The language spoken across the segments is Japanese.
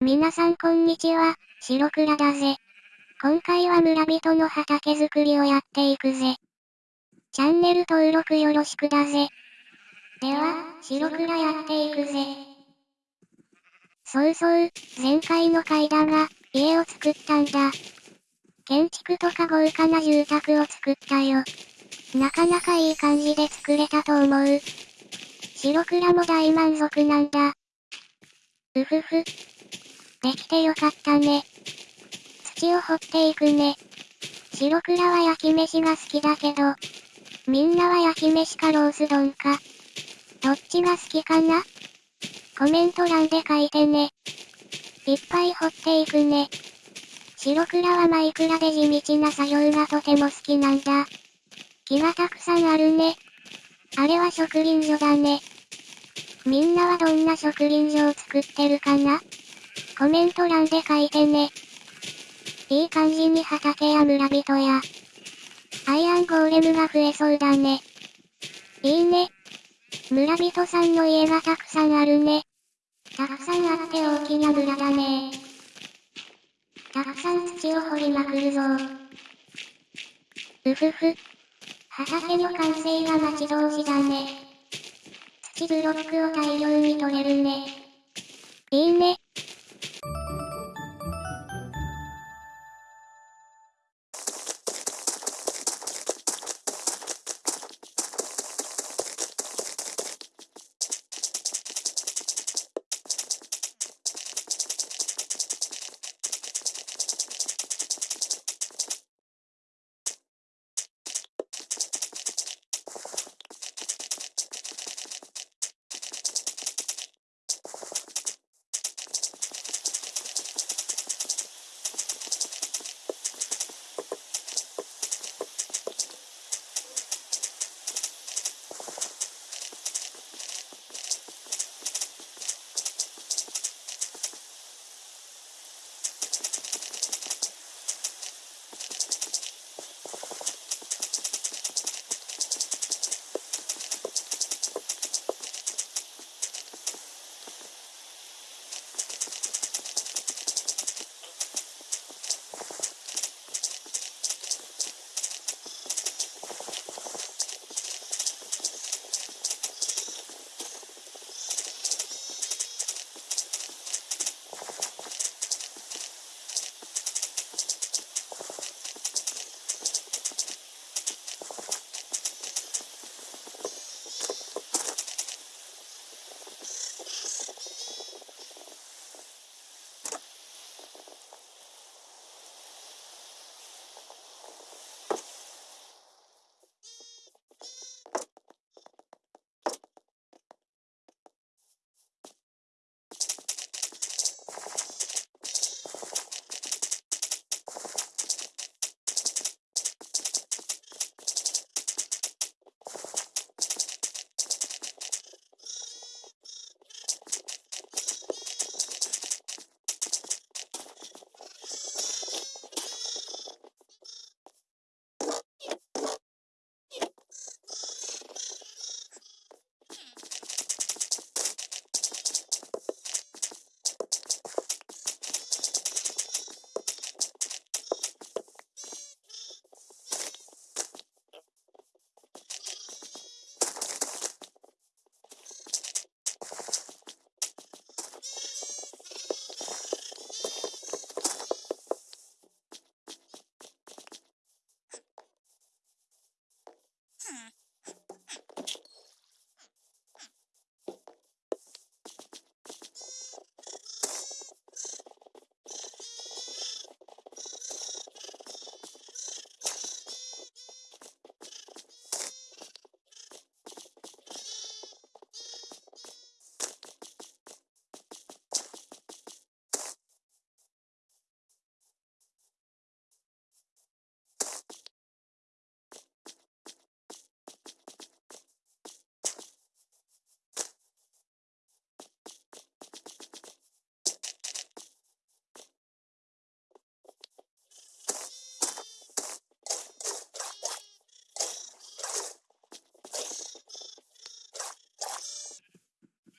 皆さんこんにちは、白倉だぜ。今回は村人の畑作りをやっていくぜ。チャンネル登録よろしくだぜ。では、白倉やっていくぜ。そうそう、前回の回だが、家を作ったんだ。建築とか豪華な住宅を作ったよ。なかなかいい感じで作れたと思う。白倉も大満足なんだ。うふふ。できてよかったね。土を掘っていくね。白倉は焼き飯が好きだけど、みんなは焼き飯かロース丼か。どっちが好きかな？コメント欄で書いてね。いっぱい掘っていくね。白倉はマイクラで地道な作業がとても好きなんだ。木がたくさんあるね。あれは植林所だね。みんなはどんな植林所を作ってるかな？コメント欄で書いてね。いい感じに畑や村人や、アイアンゴーレムが増えそうだね。いいね。村人さんの家がたくさんあるね。たくさんあって大きな村だね。たくさん土を掘りまくるぞうふふ。畑の完成が待ち遠しだね。土ブロックを大量に取れるね。いいね。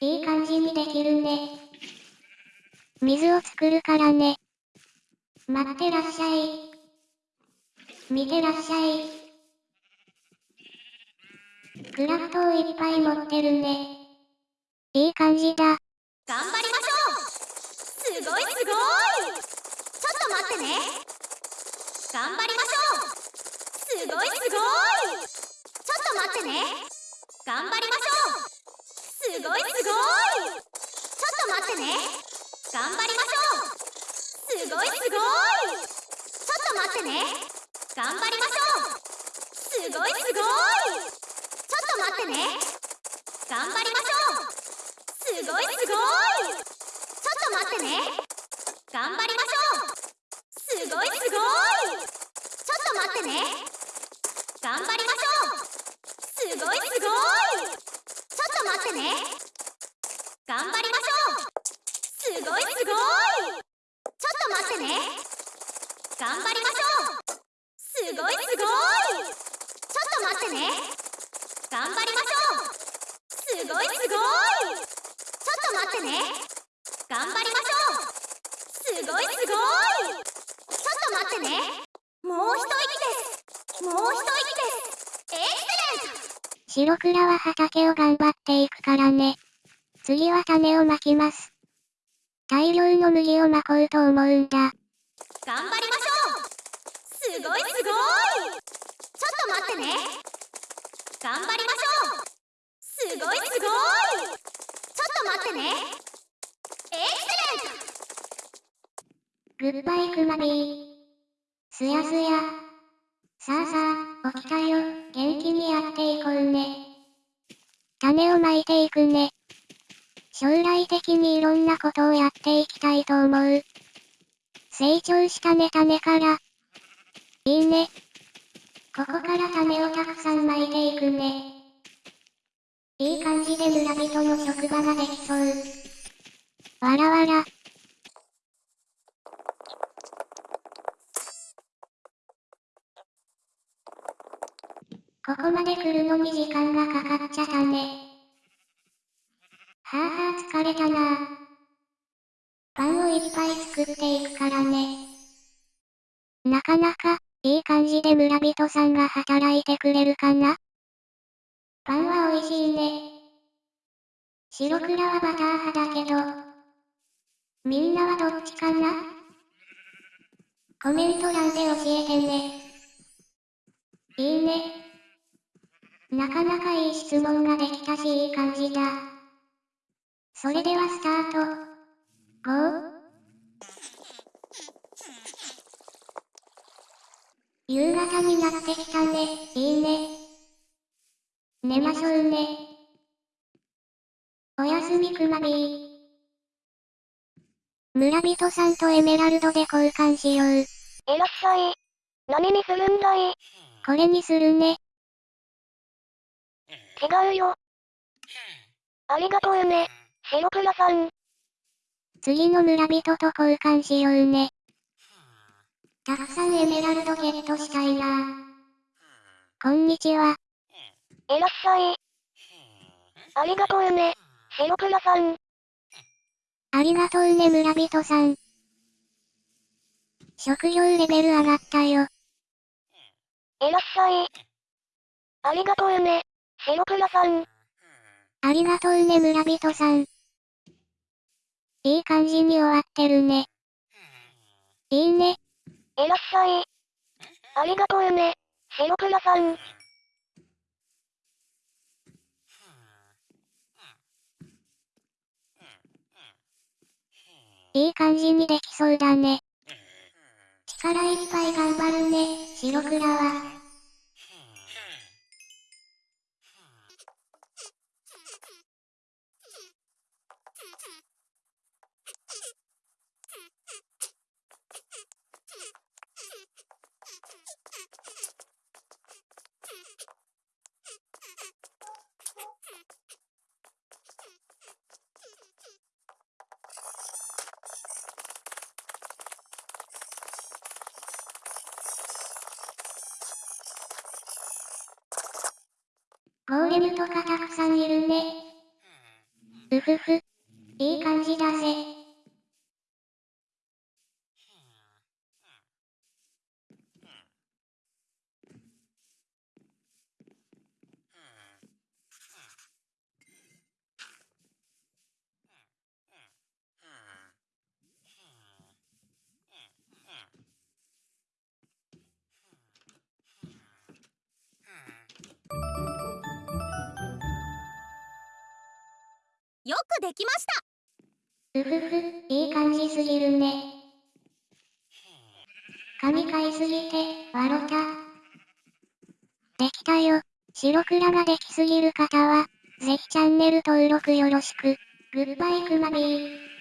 いい感じにできるね。水を作るからね。待ってらっしゃい。見てらっしゃい。クラフトをいっぱい持ってるね。いい感じだ。頑張りましょうすごいすごいちょっと待ってね頑張りましょうすごいすごいちょっと待ってね頑張りましょうすごい。すごい。ちょっと待ってね頑張りましょうすごい。すごい。ちょっと待ってね頑張りましょうすごい。すごい。ちょっと待ってね頑張りましょうすごい。すごい。ちょっと待ってね頑張りましょうすごい。すごい。ちょっと待ってね頑張りましょうすごい。すごい。っと待ってね。頑張りましょう。すごいすごい。ちょっと待ってね。頑張りましょう。すごいすごい。ちょっと待ってね。頑張りましょう。すごいすごい。ちょっと待ってね。頑張りましょう。すごいすごい。ちょっと待ってね。もう一息です。もう一息です。白倉は畑を頑張っていくからね。次は種をまきます。大量の麦をまこうと思うんだ。頑張りましょうすごいすごいちょっと待ってね頑張りましょうすごいすごいちょっと待ってねエクセレントグッバイクマビー。すやすや。さあさあ、起きたよ。元気にやっていこうね。種をまいていくね。将来的にいろんなことをやっていきたいと思う。成長したね種から。いいね。ここから種をたくさんまいていくね。いい感じで村人の職場ができそう。わらわら。ここまで来るのに時間がかかっちゃったね。はあはあ疲れたなパンをいっぱい作っていくからね。なかなか、いい感じで村人さんが働いてくれるかなパンは美味しいね。白倉はバター派だけど。みんなはどっちかなコメント欄で教えてね。いいね。なかなかいい質問ができたしいい感じだ。それではスタート。5。夕方になってきたね。いいね。寝ましょうね。おやすみくまビー。村人さんとエメラルドで交換しよう。いらっしゃい。何にするんだいこれにするね。違うよ。ありがとうね、白倉さん。次の村人と交換しようね。たくさんエメラルドゲットしたいな。こんにちは。いらっしゃい。ありがとうね、白倉さん。ありがとうね村人さん。職業レベル上がったよ。いらっしゃい。ありがとうね、白倉さん。ありがとうね村人さん。いい感じに終わってるね。いいね。いらっしゃい。ありがとうね、白倉さん。いい感じにできそうだね。力いっぱい頑張るね、白倉は。ゴーレムとかたくさんいるね。ううふふ。いい感じだぜ。できましたうふふ、いい感じすぎるね。神買いすぎて、わろた。できたよ。白倉ができすぎる方は、ぜひチャンネル登録よろしく。グッバイクマビー。